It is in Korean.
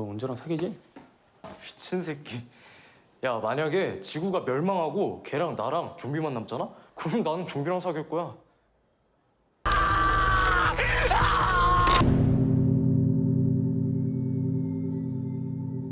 너 은재랑 사귀지? 미친 새끼. 야 만약에 지구가 멸망하고 걔랑 나랑 좀비만 남잖아? 그럼 나는 좀비랑 사귈 거야.